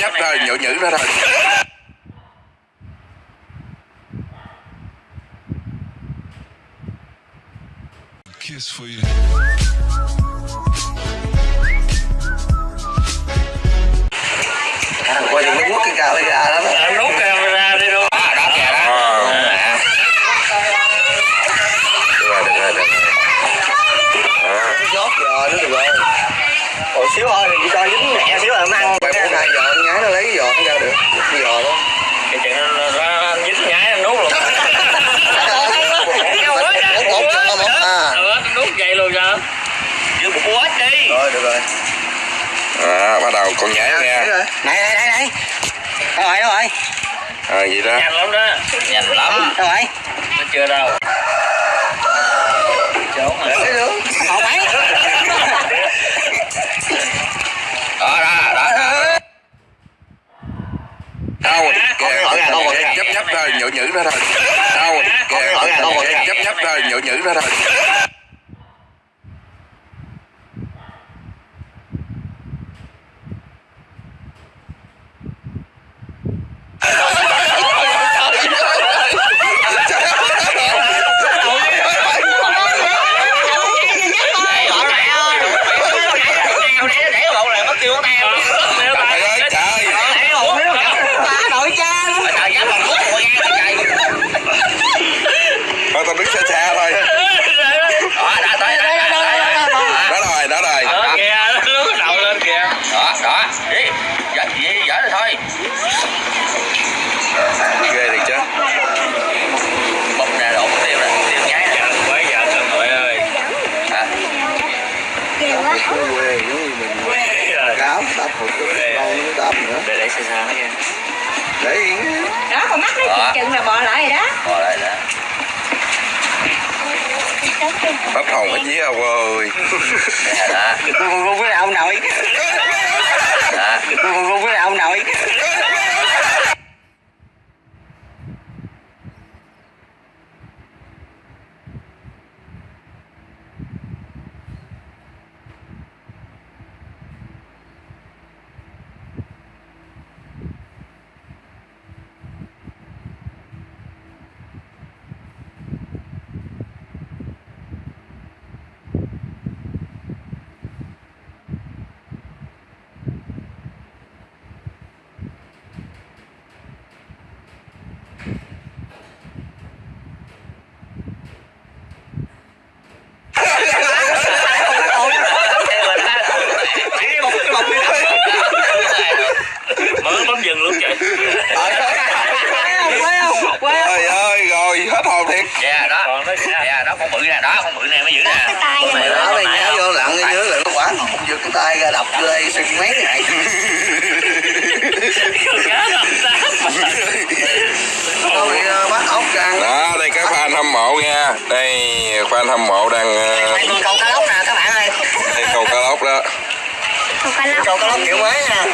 nhấp thôi nhữ nhữ nó thôi Kiss for you. quay nó quất cái camera Anh nút camera đi luôn à, đó kìa đó Ờ. À. được rồi được rồi được rồi rồi nó được rồi xíu thôi thì chỉ cho dính nhẹ xíu là ăn Mày nay giờ con nhái nó lấy cái giò nó ra được. Cái giò đó. Cái chuyện nó- dính nhái anh nút luôn. Vậy luôn sao Giữ một quá đi rồi được rồi. À, bắt đầu con nhảy nghe này này này này. Đâu rồi đâu rồi. À, gì đó. Nhanh lắm đó. Nhanh lắm. Đâu rồi. Nó chưa đâu Trốn rồi cái nữa hột ấy đó đó đó đâu Con cái lỗi ra, con cái lỗi ra. nhấp nhấp thôi nhữ nó thôi đâu ra. nhấp nhấp thôi nhữ nhữ nó thôi trời ơi trời thôi tao đứng xa xa thôi đó rồi đó rồi Đó kìa nó nút đầu lên kìa ghê thiệt chứ Bây giờ cần hội ơi quê giống như mình cáo đắp một cái đắp nữa. Để để xe nó nha. Để yên đó con mắt nó chừng chừng là bò lại rồi đó bắp hồng hết dí ông ơi. Con với ông nội. Con con với ông nội. Mở bấm dừng luôn vậy trời ơi rồi hết hồn thiệt Còn nó kìa mày đó đây nhá vô lặng cái dưới là nó quả không giật cái tay ra đập đây sưng mấy ngày. Cá tôi ờ, bắt ốc răng đó đây các fan hâm mộ nha. Đây fan hâm mộ đang ờ, Đây con câu cá lóc nè các bạn ơi. đây câu cá lóc đó. Câu cá lóc. Kiểu mới nha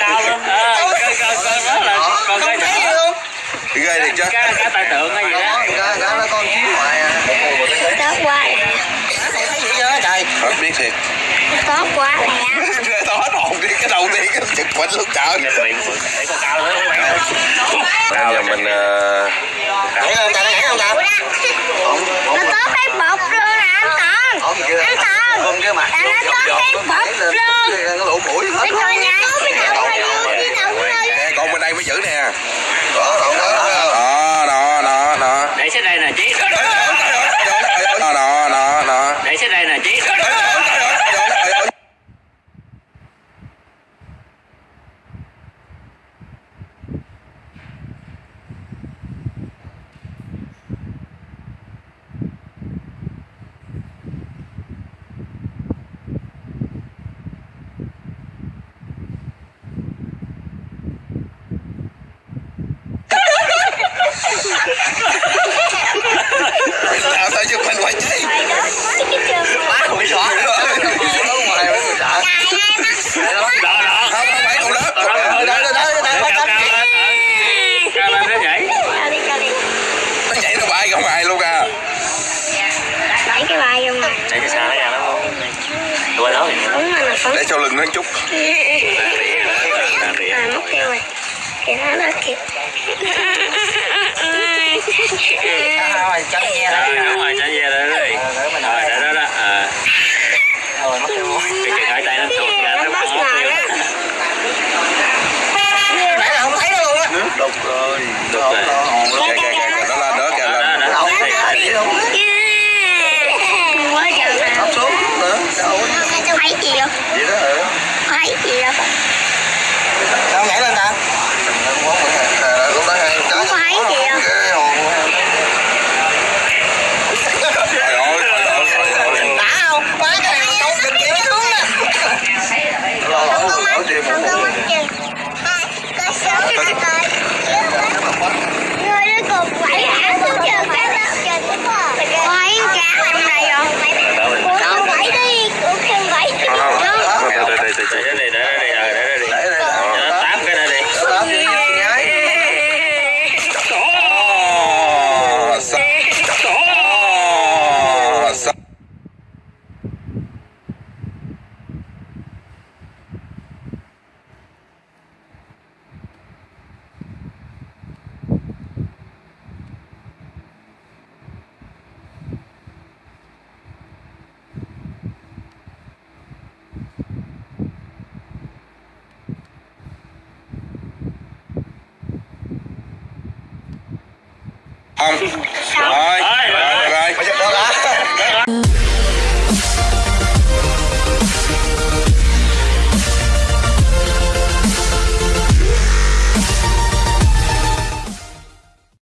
Cao lên à, Coi coi coi đó là con cái nhỏ ghê thiệt chứ Cá cá tài tượng hay gì đó. Đó, cá cá nó con chiếc ngoài à. Thấy gì chưa trời. Hết biết thiệt. Ghê tao hết hồn đi cái đầu tiên cái chực quạnh xuống chợ Nhìn miệng để con cao nữa các bạn ơi bây giờ mình nhảy không ta nhảy không ta ổn gì chưa ôm cái mặt Là nó có cái bọc luôn. nó lỗ mũi hết nè con bên đây mới giữ nè đó đoạn đó đó đó đó đó Nè chí đó đó đó đó. Để xích đây nè chí sao sợ giật mình phải chi má cũng sợ lớn ngoài mới sợ đó đó không không phải con lớn đấy đấy đấy đấy bắt cánh cao lên nó nhảy nó nhảy nó bay không ai luôn à nhảy cái bay không à nhảy cái xa nó ra lắm không đuôi nó để cho lưng nó chút à mất tiêu rồi kìa nó đó kìa Cá hoa trắng ve đó. rồi hoa trắng ve đó. Rồi, đó đó đó. Ờ. Rồi mất tiêu. Cái